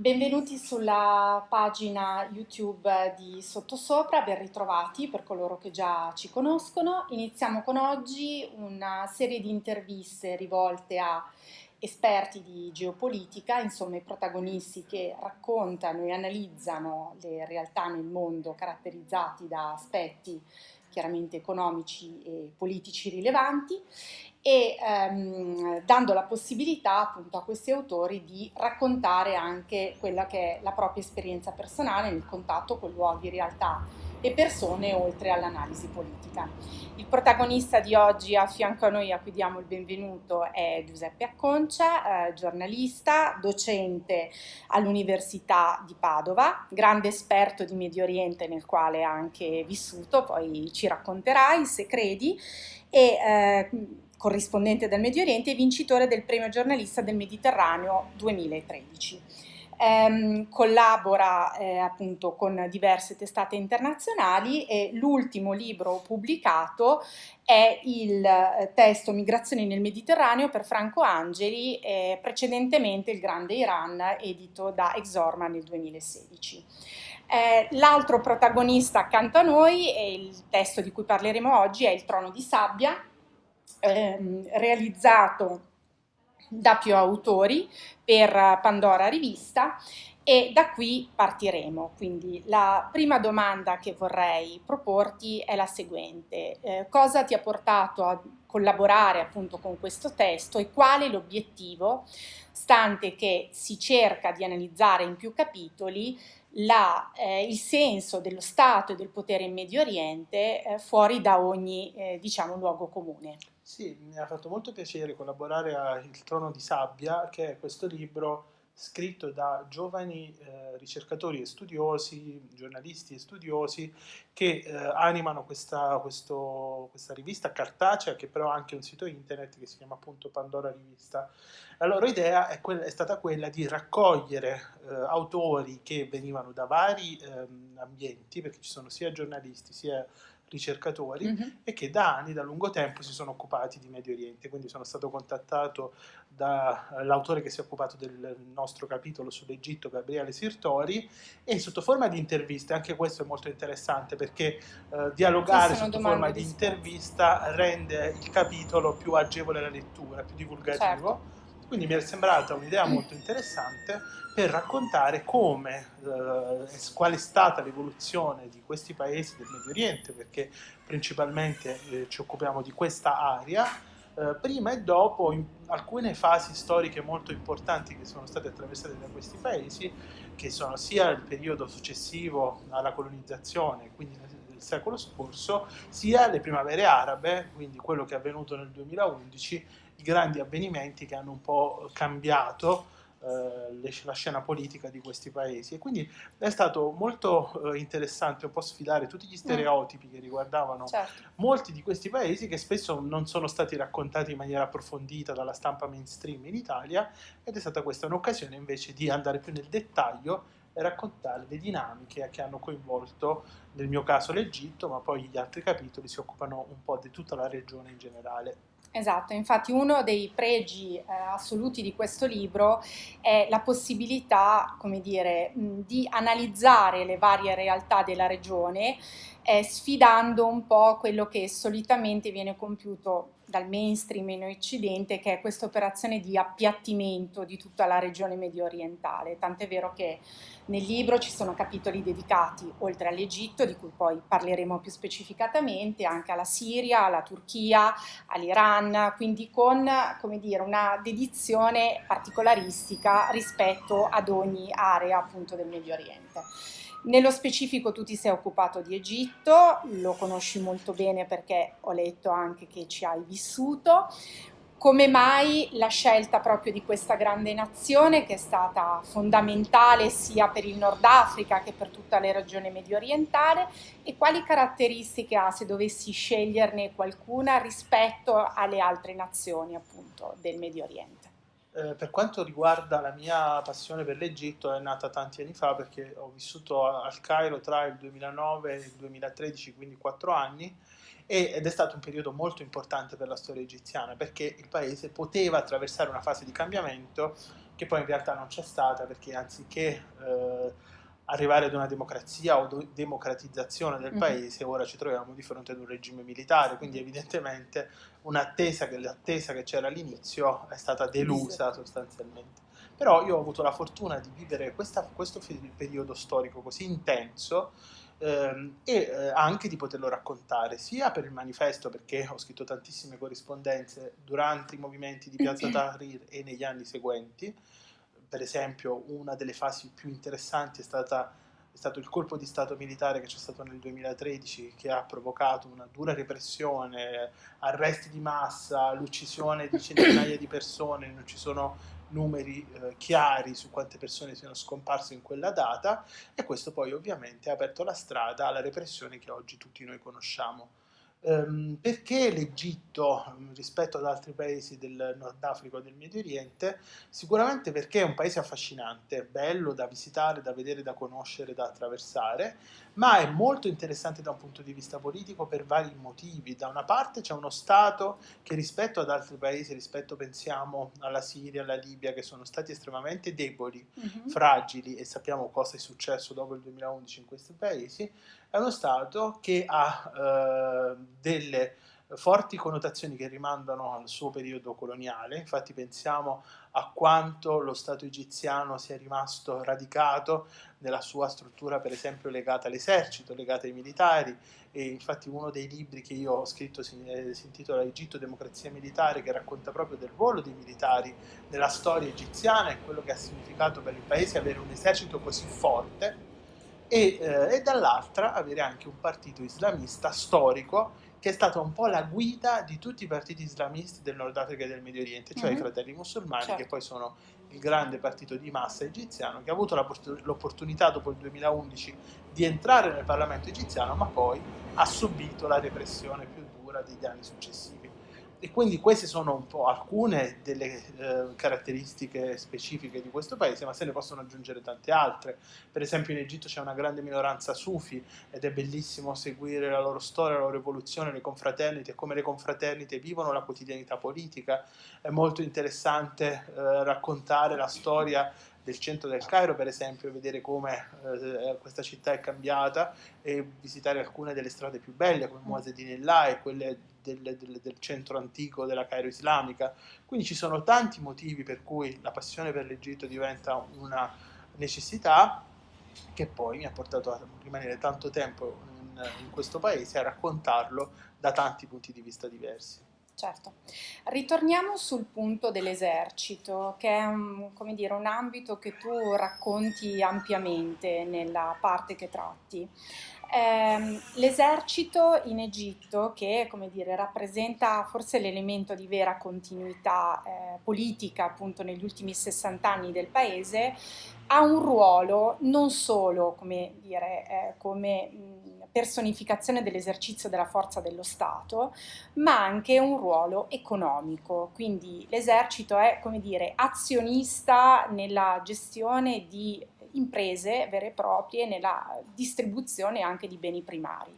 benvenuti sulla pagina YouTube di Sottosopra, ben ritrovati per coloro che già ci conoscono. Iniziamo con oggi una serie di interviste rivolte a esperti di geopolitica, insomma i protagonisti che raccontano e analizzano le realtà nel mondo caratterizzati da aspetti chiaramente economici e politici rilevanti e ehm, dando la possibilità appunto a questi autori di raccontare anche quella che è la propria esperienza personale nel contatto con luoghi, realtà e persone oltre all'analisi politica. Il protagonista di oggi a fianco a noi a cui diamo il benvenuto è Giuseppe Acconcia, eh, giornalista, docente all'Università di Padova, grande esperto di Medio Oriente nel quale ha anche vissuto, poi ci racconterai se credi, e eh, corrispondente del Medio Oriente e vincitore del premio giornalista del Mediterraneo 2013. Eh, collabora eh, appunto con diverse testate internazionali e l'ultimo libro pubblicato è il eh, testo Migrazioni nel Mediterraneo per Franco Angeli, eh, precedentemente Il Grande Iran, edito da Exorma nel 2016. Eh, l'altro protagonista accanto a noi, e il testo di cui parleremo oggi, è Il Trono di Sabbia, ehm, realizzato da più autori per Pandora Rivista e da qui partiremo. Quindi la prima domanda che vorrei proporti è la seguente. Eh, cosa ti ha portato a collaborare appunto con questo testo e qual è l'obiettivo, stante che si cerca di analizzare in più capitoli la, eh, il senso dello Stato e del potere in Medio Oriente eh, fuori da ogni eh, diciamo, luogo comune. Sì, mi ha fatto molto piacere collaborare a Il Trono di Sabbia, che è questo libro scritto da giovani eh, ricercatori e studiosi, giornalisti e studiosi, che eh, animano questa, questo, questa, rivista cartacea, che però ha anche un sito internet che si chiama appunto Pandora Rivista. La loro idea è, quella, è stata quella di raccogliere eh, autori che venivano da vari ehm, ambienti, perché ci sono sia giornalisti sia ricercatori mm -hmm. e che da anni, da lungo tempo, si sono occupati di Medio Oriente. Quindi sono stato contattato dall'autore che si è occupato del nostro capitolo sull'Egitto, Gabriele Sirtori, e sotto forma di interviste, anche questo è molto interessante perché eh, dialogare sotto forma di intervista rende il capitolo più agevole alla lettura, più divulgativo. Certo. Quindi mi è sembrata un'idea molto interessante per raccontare come, eh, qual è stata l'evoluzione di questi paesi del Medio Oriente, perché principalmente eh, ci occupiamo di questa area, eh, prima e dopo alcune fasi storiche molto importanti che sono state attraversate da questi paesi, che sono sia il periodo successivo alla colonizzazione, quindi secolo scorso, sia le primavere arabe, quindi quello che è avvenuto nel 2011, i grandi avvenimenti che hanno un po' cambiato eh, la scena politica di questi paesi e quindi è stato molto eh, interessante un po' sfidare tutti gli stereotipi che riguardavano certo. molti di questi paesi che spesso non sono stati raccontati in maniera approfondita dalla stampa mainstream in Italia ed è stata questa un'occasione invece di andare più nel dettaglio e raccontare le dinamiche che hanno coinvolto nel mio caso l'Egitto ma poi gli altri capitoli si occupano un po' di tutta la regione in generale. Esatto, infatti uno dei pregi eh, assoluti di questo libro è la possibilità, come dire, di analizzare le varie realtà della regione eh, sfidando un po' quello che solitamente viene compiuto dal mainstream in Occidente, che è questa operazione di appiattimento di tutta la regione medio orientale. Tant'è vero che nel libro ci sono capitoli dedicati, oltre all'Egitto, di cui poi parleremo più specificatamente, anche alla Siria, alla Turchia, all'Iran, quindi con dire, una dedizione particolaristica rispetto ad ogni area appunto del Medio Oriente. Nello specifico tu ti sei occupato di Egitto, lo conosci molto bene perché ho letto anche che ci hai vissuto. Come mai la scelta proprio di questa grande nazione che è stata fondamentale sia per il Nord Africa che per tutta la regione medio orientale e quali caratteristiche ha se dovessi sceglierne qualcuna rispetto alle altre nazioni appunto del Medio Oriente? Eh, per quanto riguarda la mia passione per l'Egitto è nata tanti anni fa perché ho vissuto al Cairo tra il 2009 e il 2013, quindi quattro anni, ed è stato un periodo molto importante per la storia egiziana perché il paese poteva attraversare una fase di cambiamento che poi in realtà non c'è stata perché anziché eh, arrivare ad una democrazia o democratizzazione del mm-hmm. paese, ora ci troviamo di fronte ad un regime militare, quindi evidentemente un'attesa che l'attesa che c'era all'inizio è stata delusa sostanzialmente. Però io ho avuto la fortuna di vivere questa, questo periodo storico così intenso ehm, e eh, anche di poterlo raccontare, sia per il manifesto, perché ho scritto tantissime corrispondenze durante i movimenti di Piazza Tahrir e negli anni seguenti, per esempio una delle fasi più interessanti è, stata, è stato il colpo di Stato militare che c'è stato nel 2013 che ha provocato una dura repressione, arresti di massa, l'uccisione di centinaia di persone, non ci sono numeri eh, chiari su quante persone siano scomparse in quella data e questo poi ovviamente ha aperto la strada alla repressione che oggi tutti noi conosciamo. Um, perché l'Egitto rispetto ad altri paesi del Nord Africa o del Medio Oriente? Sicuramente perché è un paese affascinante, bello da visitare, da vedere, da conoscere, da attraversare, ma è molto interessante da un punto di vista politico per vari motivi. Da una parte c'è uno Stato che rispetto ad altri paesi, rispetto pensiamo alla Siria, alla Libia, che sono stati estremamente deboli, mm-hmm. fragili e sappiamo cosa è successo dopo il 2011 in questi paesi, è uno Stato che ha eh, delle forti connotazioni che rimandano al suo periodo coloniale, infatti pensiamo a quanto lo Stato egiziano sia rimasto radicato nella sua struttura per esempio legata all'esercito, legata ai militari. E infatti uno dei libri che io ho scritto si, eh, si intitola Egitto, democrazia militare che racconta proprio del ruolo dei militari nella storia egiziana e quello che ha significato per il paese avere un esercito così forte e, eh, e dall'altra avere anche un partito islamista storico che è stata un po' la guida di tutti i partiti islamisti del Nord Africa e del Medio Oriente, cioè mm-hmm. i fratelli musulmani, certo. che poi sono il grande partito di massa egiziano, che ha avuto l'opportunità dopo il 2011 di entrare nel Parlamento egiziano, ma poi ha subito la repressione più dura degli anni successivi. E quindi queste sono un po' alcune delle eh, caratteristiche specifiche di questo paese, ma se ne possono aggiungere tante altre. Per esempio in Egitto c'è una grande minoranza sufi ed è bellissimo seguire la loro storia, la loro evoluzione, le confraternite come le confraternite vivono la quotidianità politica. È molto interessante eh, raccontare la storia del centro del Cairo, per esempio, vedere come eh, questa città è cambiata e visitare alcune delle strade più belle come Muazzedinillah e quelle del, del, del, centro antico della Cairo islamica. Quindi ci sono tanti motivi per cui la passione per l'Egitto diventa una necessità che poi mi ha portato a rimanere tanto tempo in, in questo paese a raccontarlo da tanti punti di vista diversi. Certo. Ritorniamo sul punto dell'esercito, che è un, dire, un, ambito che tu racconti ampiamente nella parte che tratti. Eh, l'esercito in Egitto, che dire, rappresenta forse l'elemento di vera continuità eh, politica appunto negli ultimi 60 anni del paese, ha un ruolo non solo come, dire, eh, come personificazione dell'esercizio della forza dello Stato, ma anche un ruolo economico. Quindi l'esercito è, come dire, azionista nella gestione di imprese vere e proprie, nella distribuzione anche di beni primari.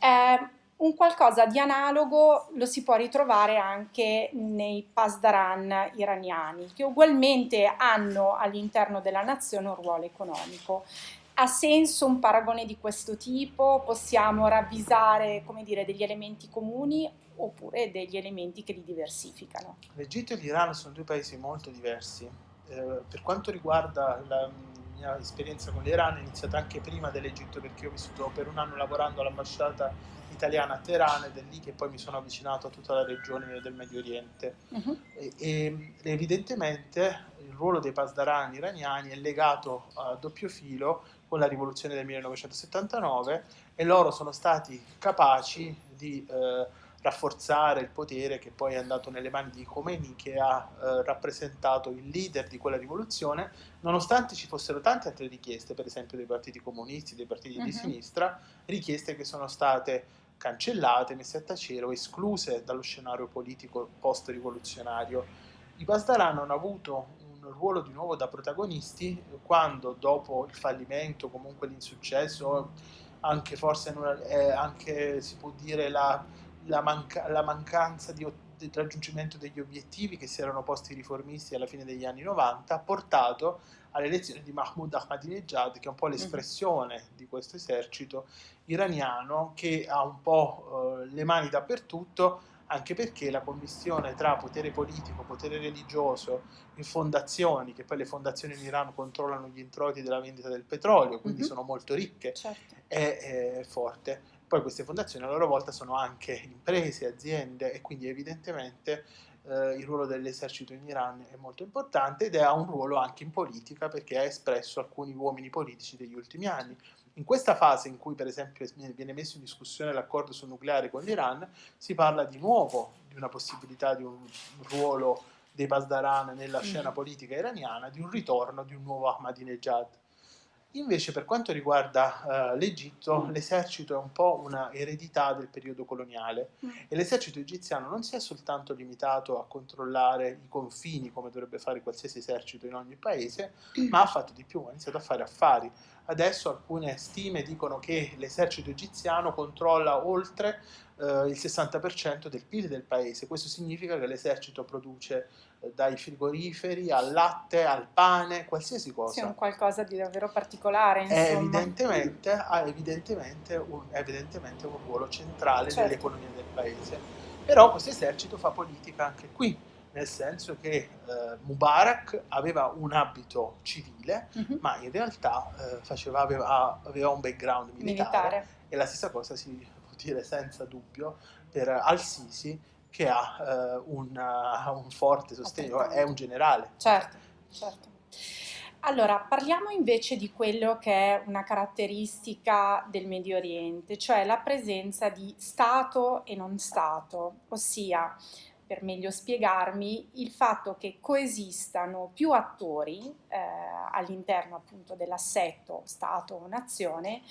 Eh, un qualcosa di analogo lo si può ritrovare anche nei pasdaran iraniani, che ugualmente hanno all'interno della nazione un ruolo economico. Ha senso un paragone di questo tipo? Possiamo ravvisare come dire, degli elementi comuni oppure degli elementi che li diversificano? L'Egitto e l'Iran sono due paesi molto diversi. Eh, per quanto riguarda la mia esperienza con l'Iran è iniziata anche prima dell'Egitto perché ho vissuto per un anno lavorando all'ambasciata italiana a Teheran ed è lì che poi mi sono avvicinato a tutta la regione del Medio Oriente. Uh-huh. E, e, evidentemente il ruolo dei pasdaran iraniani è legato a doppio filo con la rivoluzione del 1979 e loro sono stati capaci di eh, rafforzare il potere che poi è andato nelle mani di Khomeini che ha eh, rappresentato il leader di quella rivoluzione, nonostante ci fossero tante altre richieste, per esempio dei partiti comunisti, dei partiti uh-huh. di mhm. sinistra, richieste che sono state cancellate, messe a tacere o escluse dallo scenario politico post-rivoluzionario. I Pasdaran hanno avuto ruolo di nuovo da protagonisti quando dopo il fallimento, comunque l'insuccesso, anche forse eh, anche si può dire la, la, manca, la mancanza di, del raggiungimento degli obiettivi che si erano posti i riformisti alla fine degli anni 90 ha portato all'elezione di Mahmoud Ahmadinejad, che è un po' mhm. l'espressione mm-hmm. di questo esercito iraniano che ha un po' eh, le mani dappertutto, anche perché la commissione tra potere politico, potere religioso e fondazioni, che poi le fondazioni in Iran controllano gli introiti della vendita del petrolio, quindi mm-hmm. sono molto ricche, certo. è, è forte. Poi queste fondazioni a loro volta sono anche imprese, aziende e quindi evidentemente eh, il ruolo dell'esercito in Iran è molto importante ed ha un ruolo anche in politica perché ha espresso alcuni uomini politici degli ultimi anni. In questa fase in cui per esempio viene messo in discussione l'accordo sul nucleare con l'Iran, si parla di nuovo di una possibilità di un ruolo dei Pasdaran nella scena mm. politica iraniana, di un ritorno di un nuovo Ahmadinejad. Invece per quanto riguarda uh, l'Egitto, mm. l'esercito è un po' una eredità del periodo coloniale mm. e l'esercito egiziano non si è soltanto limitato a controllare i confini come dovrebbe fare qualsiasi esercito in ogni paese, mm. ma ha fatto di più, ha iniziato a fare affari. Adesso alcune stime dicono che l'esercito egiziano controlla oltre uh, il 60% del PIL del paese, questo significa che l'esercito produce dai frigoriferi al latte, al pane, qualsiasi cosa. Sì, è un qualcosa di davvero particolare. Insomma. È evidentemente, ha evidentemente un, evidentemente un ruolo centrale certo. nell'economia del paese. Però questo esercito fa politica anche qui, nel senso che eh, Mubarak aveva un abito civile, uh-huh. ma in realtà eh, faceva, aveva, aveva, un background militare, militare, e la stessa cosa si dire senza dubbio per Al-Sisi, che ha uh, un, uh, un, forte sostegno, è un generale. Certo, certo. Allora, parliamo invece di quello che è una caratteristica del Medio Oriente, cioè la presenza di Stato e non Stato, ossia, per meglio spiegarmi, il fatto che coesistano più attori eh, all'interno appunto dell'assetto Stato o nazione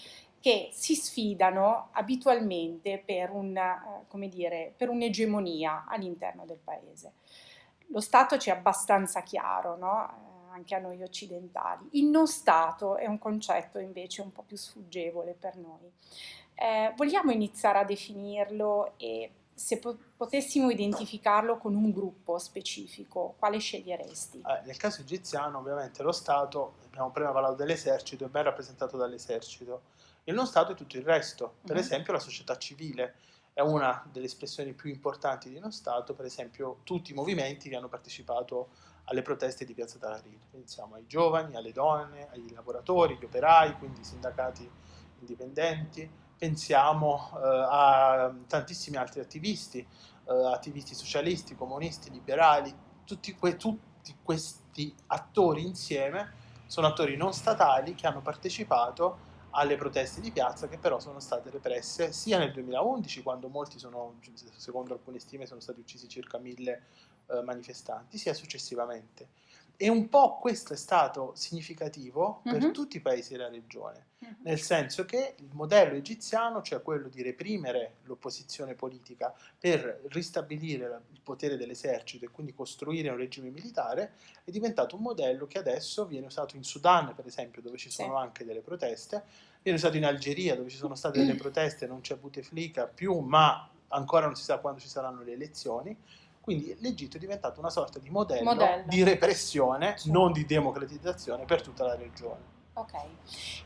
che si sfidano abitualmente eh, per un'egemonia all'interno del paese. Lo Stato ci è abbastanza chiaro, no? eh, anche a noi occidentali. Il non Stato è un concetto invece un po' più sfuggevole per noi. Eh, vogliamo iniziare a definirlo e se po- potessimo identificarlo con un gruppo specifico, quale sceglieresti? Eh, nel caso egiziano, ovviamente, lo Stato, abbiamo prima parlato dell'esercito, è ben rappresentato dall'esercito. Il non Stato è tutto il resto, per mm-hmm. esempio la società civile è una delle espressioni più importanti di uno Stato, per esempio tutti i movimenti che hanno partecipato alle proteste di Piazza Tahrir. Pensiamo ai giovani, alle donne, ai lavoratori, agli operai, quindi i sindacati indipendenti, pensiamo eh, a tantissimi altri attivisti, eh, attivisti socialisti, comunisti, liberali, tutti, que- tutti questi attori insieme sono attori non statali che hanno partecipato alle proteste di piazza che però sono state represse sia nel 2011 quando molti sono, secondo alcune stime, sono stati uccisi circa mille eh, manifestanti, sia successivamente. E un po' questo è stato significativo per mm-hmm. tutti i paesi della regione, mm-hmm. nel senso che il modello egiziano, cioè quello di reprimere l'opposizione politica per ristabilire il potere dell'esercito e quindi costruire un regime militare, è diventato un modello che adesso viene usato in Sudan, per esempio, dove ci sono sì. anche delle proteste, viene usato in Algeria, dove ci sono state delle proteste, non c'è Bouteflika più, ma ancora non si sa quando ci saranno le elezioni quindi l'Egitto è diventato una sorta di modello, modello. di repressione, certo. non di democratizzazione per tutta la regione. Ok,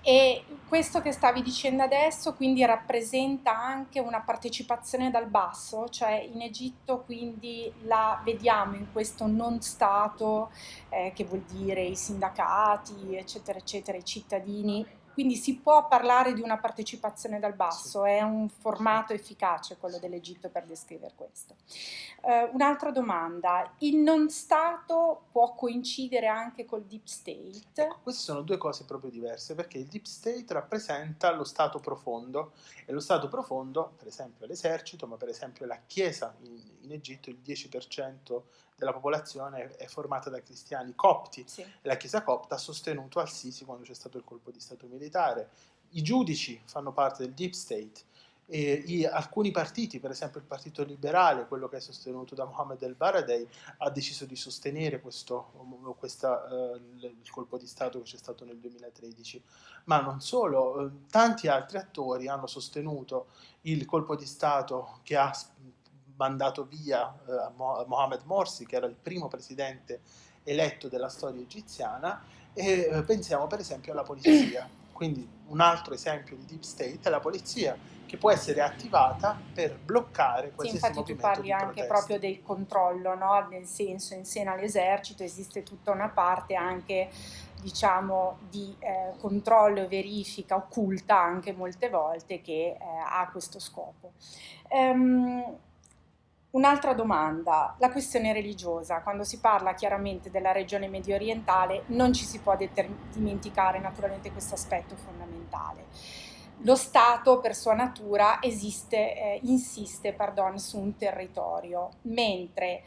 e questo che stavi dicendo adesso quindi rappresenta anche una partecipazione dal basso, cioè in Egitto quindi la vediamo in questo non Stato, eh, che vuol dire i sindacati, eccetera, eccetera, i cittadini quindi si può parlare di una partecipazione dal basso, sì. è un formato efficace quello dell'Egitto per descrivere questo. Uh, un'altra domanda, il non Stato può coincidere anche col Deep State? Ecco, queste sono due cose proprio diverse perché il Deep State rappresenta lo Stato profondo e lo Stato profondo, per esempio l'esercito, ma per esempio la Chiesa in, in Egitto, il 10% della popolazione è formata da cristiani copti sì. la Chiesa copta ha sostenuto Al-Sisi quando c'è stato il colpo di Stato militare. I giudici fanno parte del Deep State e i, alcuni partiti, per esempio il Partito Liberale, quello che è sostenuto da Mohammed El Baradei, ha deciso di sostenere questo, questa, uh, il colpo di Stato che c'è stato nel 2013. Ma non solo, uh, tanti altri attori hanno sostenuto il colpo di Stato che ha mandato via eh, Mohamed Morsi, che era il primo presidente eletto della storia egiziana, e eh, pensiamo per esempio alla polizia. Quindi un altro esempio di deep state è la polizia che può essere attivata per bloccare qualsiasi sì, infatti tu parli anche proprio del controllo, no? nel senso in seno all'esercito esiste tutta una parte anche diciamo di eh, controllo e verifica occulta anche molte volte che eh, ha questo scopo. Um, Un'altra domanda, la questione religiosa. Quando si parla chiaramente della regione medio orientale non ci si può dimenticare naturalmente questo aspetto fondamentale lo Stato per sua natura esiste, eh, insiste pardon, su un territorio, mentre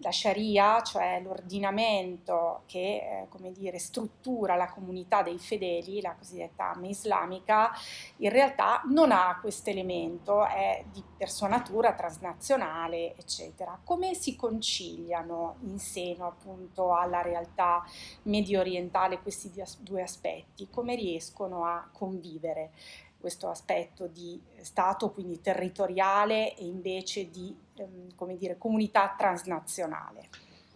la Sharia, cioè l'ordinamento che eh, dire, struttura la comunità dei fedeli, la cosiddetta Amma islamica, in realtà non ha questo elemento, è di per sua natura transnazionale, eccetera. Come si conciliano in seno appunto alla realtà medio orientale questi due aspetti? Come riescono a convivere? Questo aspetto di Stato, quindi territoriale e invece di ehm, come dire, comunità transnazionale.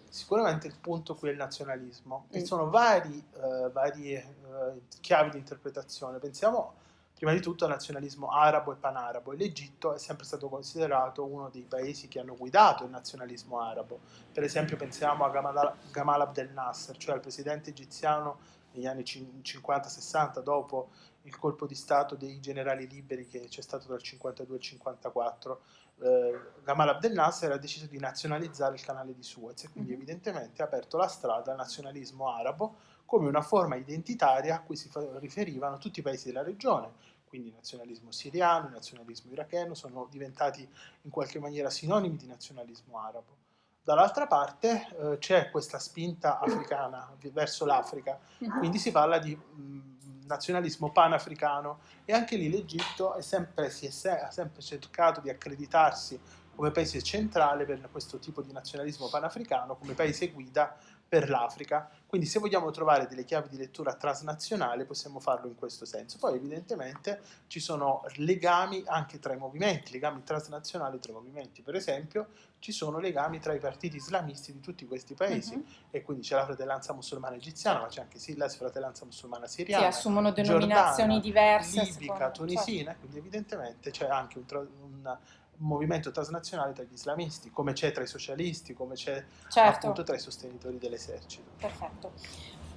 Sicuramente il punto qui è il nazionalismo. Ci mm. sono vari, uh, varie uh, chiavi di interpretazione. Pensiamo prima di tutto al nazionalismo arabo e panarabo. L'Egitto è sempre stato considerato uno dei paesi che hanno guidato il nazionalismo arabo. Per esempio pensiamo a Gamal, Gamal Abdel Nasser, cioè al presidente egiziano negli anni 50-60 dopo il colpo di Stato dei generali liberi che c'è stato dal 52 al 54, eh, Gamal Abdel Nasser ha deciso di nazionalizzare il canale di Suez e quindi mm-hmm. evidentemente ha aperto la strada al nazionalismo arabo come una forma identitaria a cui si riferivano tutti i paesi della regione, quindi nazionalismo siriano, nazionalismo iracheno sono diventati in qualche maniera sinonimi di nazionalismo arabo. Dall'altra parte eh, c'è questa spinta africana verso l'Africa, mm-hmm. quindi si parla di mh, nazionalismo panafricano. E anche lì l'Egitto sempre, è, ha sempre cercato di accreditarsi come paese centrale per questo tipo di nazionalismo panafricano, come paese guida per l'Africa. Quindi se vogliamo trovare delle chiavi di lettura transnazionale possiamo farlo in questo senso. Poi evidentemente ci sono legami anche tra i movimenti, legami transnazionali tra i movimenti. Per esempio ci sono legami tra i partiti islamisti di tutti questi paesi uh-huh. e quindi c'è la fratellanza musulmana egiziana, ma c'è anche la fratellanza musulmana siriana. Sì, assumono denominazioni Giordana, diverse. Libica, tunisina, certo. quindi evidentemente c'è anche un, un movimento transnazionale tra gli islamisti, come c'è tra i socialisti, come c'è certo. appunto tra i sostenitori dell'esercito. Perfetto.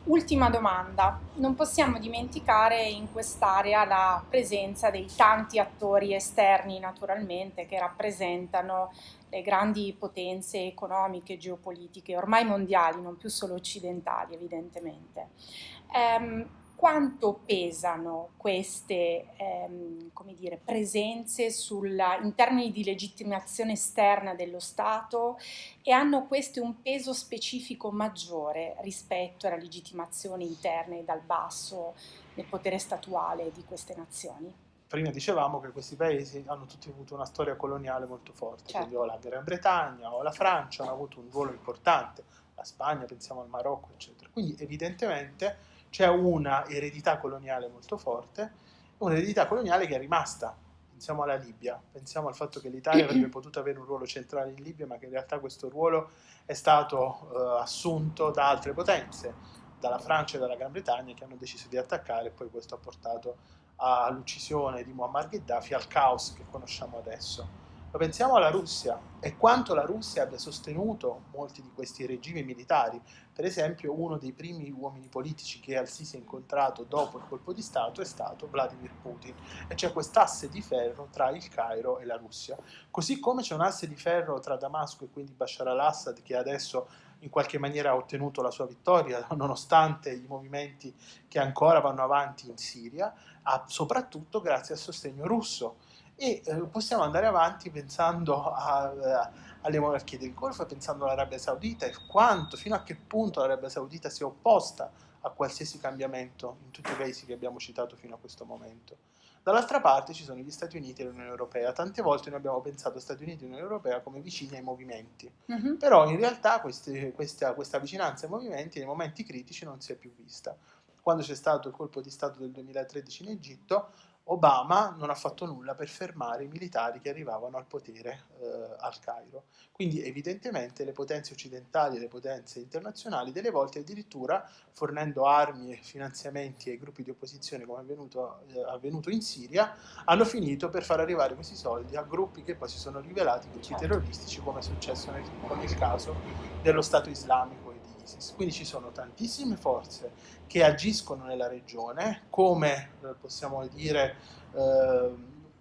Ultima domanda, non possiamo dimenticare in quest'area la presenza dei tanti attori esterni naturalmente che rappresentano le grandi potenze economiche, geopolitiche, ormai mondiali, non più solo occidentali evidentemente. Um, quanto pesano queste ehm, dire, presenze sulla, in termini di legittimazione esterna dello Stato e hanno queste un peso specifico maggiore rispetto alla legittimazione interna e dal basso nel potere statuale di queste nazioni? Prima dicevamo che questi paesi hanno tutti avuto una storia coloniale molto forte, certo. quindi o la Gran Bretagna o la Francia hanno avuto un ruolo importante, la Spagna, pensiamo al Marocco, eccetera. Quindi evidentemente c'è una eredità coloniale molto forte, un'eredità coloniale che è rimasta. Pensiamo alla Libia, pensiamo al fatto che l'Italia avrebbe potuto avere un ruolo centrale in Libia, ma che in realtà questo ruolo è stato uh, assunto da altre potenze, dalla Francia e dalla Gran Bretagna, che hanno deciso di attaccare e poi questo ha portato all'uccisione di Muammar Gheddafi, al caos che conosciamo adesso. Ma pensiamo alla Russia e quanto la Russia abbia sostenuto molti di questi regimi militari. Per esempio, uno dei primi uomini politici che Al-Sisi ha incontrato dopo il colpo di Stato è stato Vladimir Putin. E c'è quest'asse di ferro tra il Cairo e la Russia. Così come c'è un asse di ferro tra Damasco e quindi Bashar al-Assad che adesso in qualche maniera ha ottenuto la sua vittoria, nonostante i movimenti che ancora vanno avanti in Siria, soprattutto grazie al sostegno russo e eh, possiamo andare avanti pensando a, a, alle monarchie del Golfo, pensando all'Arabia Saudita e quanto, fino a che punto l'Arabia Saudita si è opposta a qualsiasi cambiamento in tutti i paesi che abbiamo citato fino a questo momento. Dall'altra parte ci sono gli Stati Uniti e l'Unione Europea. Tante volte noi abbiamo pensato Stati Uniti e Unione Europea come vicini ai movimenti, uh-huh. però in realtà queste, questa, questa vicinanza ai movimenti nei momenti critici non si è più vista. Quando c'è stato il colpo di Stato del 2013 in Egitto, Obama non ha fatto nulla per fermare i militari che arrivavano al potere eh, al Cairo. Quindi evidentemente le potenze occidentali e le potenze internazionali delle volte addirittura fornendo armi e finanziamenti ai gruppi di opposizione come è avvenuto, eh, avvenuto in Siria, hanno finito per far arrivare questi soldi a gruppi che poi si sono rivelati gruppi certo. terroristici come è successo nel, nel caso dello Stato islamico ISIS. Quindi ci sono tantissime forze che agiscono nella regione, come eh, possiamo dire eh,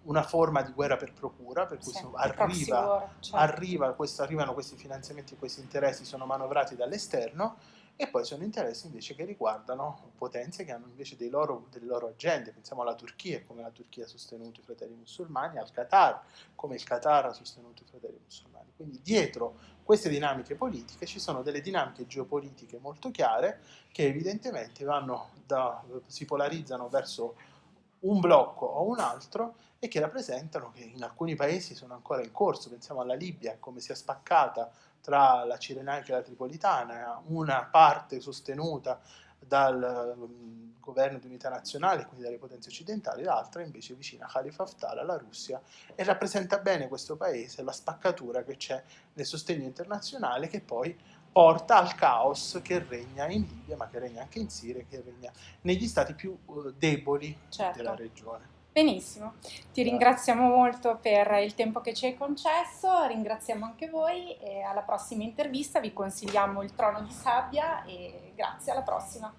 una forma di guerra per procura, per cui sì, arriva, certo. arriva questo, arrivano questi finanziamenti e questi interessi sono manovrati dall'esterno e poi sono interessi invece che riguardano potenze che hanno invece loro, delle loro agende, pensiamo alla Turchia, come la Turchia ha sostenuto i fratelli musulmani, al Qatar, come il Qatar ha sostenuto i fratelli musulmani. Quindi dietro queste dinamiche politiche ci sono delle dinamiche geopolitiche molto chiare che evidentemente da, si polarizzano verso un blocco o un altro e che rappresentano che in alcuni paesi sono ancora in corso, pensiamo alla Libia, come si è spaccata tra la Cirenaica e la Tripolitana, una parte sostenuta dal um, governo di unità nazionale, quindi dalle potenze occidentali, l'altra invece vicina a Khalifa Haftar, alla Russia, e rappresenta bene questo paese, la spaccatura che c'è nel sostegno internazionale che poi porta al caos che regna in Libia, ma che regna anche in Siria, che regna negli stati più uh, deboli certo. della regione. Benissimo, ti ringraziamo molto per il tempo che ci hai concesso, ringraziamo anche voi e alla prossima intervista. Vi consigliamo il trono di sabbia e grazie, alla prossima.